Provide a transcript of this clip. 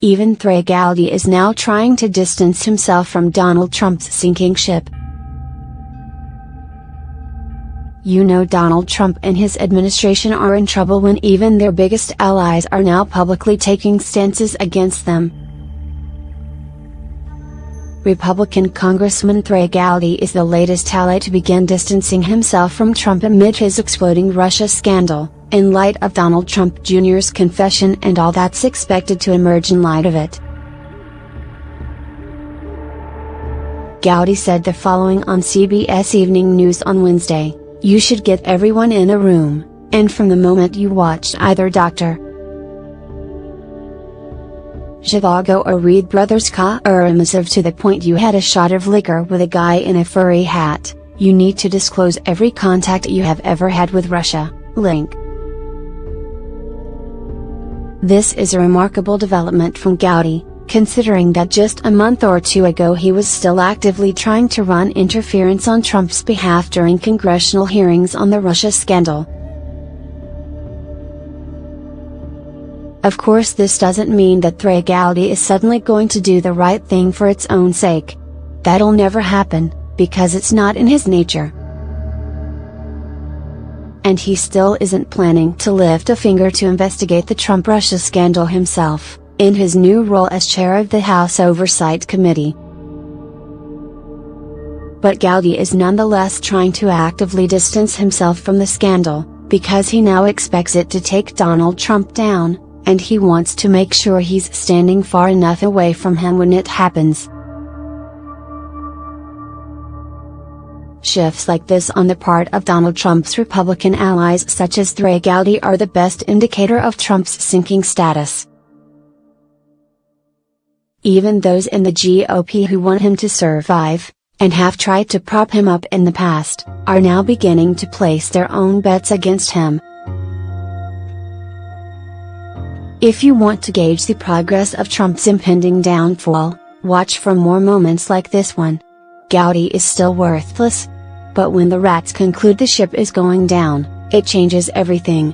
Even Gowdy is now trying to distance himself from Donald Trump's sinking ship. You know Donald Trump and his administration are in trouble when even their biggest allies are now publicly taking stances against them. Republican Congressman Trey Gowdy is the latest ally to begin distancing himself from Trump amid his exploding Russia scandal, in light of Donald Trump Jr.'s confession and all that's expected to emerge in light of it. Gowdy said the following on CBS Evening News on Wednesday, You should get everyone in a room, and from the moment you watched either Dr. Zhivago or read Brothers Karamazov to the point you had a shot of liquor with a guy in a furry hat, you need to disclose every contact you have ever had with Russia, link. This is a remarkable development from Gowdy, considering that just a month or two ago he was still actively trying to run interference on Trump's behalf during congressional hearings on the Russia scandal. Of course this doesn't mean that Trey is suddenly going to do the right thing for its own sake. That'll never happen, because it's not in his nature and he still isn't planning to lift a finger to investigate the Trump Russia scandal himself, in his new role as chair of the House Oversight Committee. But Gowdy is nonetheless trying to actively distance himself from the scandal, because he now expects it to take Donald Trump down, and he wants to make sure he's standing far enough away from him when it happens. Shifts like this on the part of Donald Trump's Republican allies such as Trey Gowdy are the best indicator of Trump's sinking status. Even those in the GOP who want him to survive, and have tried to prop him up in the past, are now beginning to place their own bets against him. If you want to gauge the progress of Trump's impending downfall, watch for more moments like this one. Gowdy is still worthless. But when the rats conclude the ship is going down, it changes everything.